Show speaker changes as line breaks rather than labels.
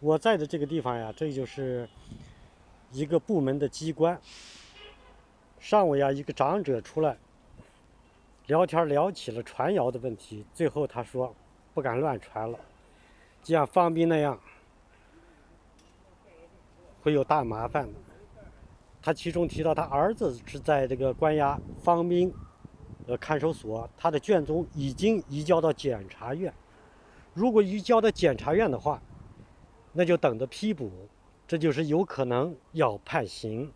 我在的这个地方呀，这就是一个部门的机关。上午呀，一个长者出来聊天，聊起了传谣的问题。最后他说不敢乱传了，就像方斌那样会有大麻烦。他其中提到他儿子是在这个关押方斌呃看守所，他的卷宗已经移交到检察院。如果移交到检察院的话，那就等着批捕，这就是有可能要判刑。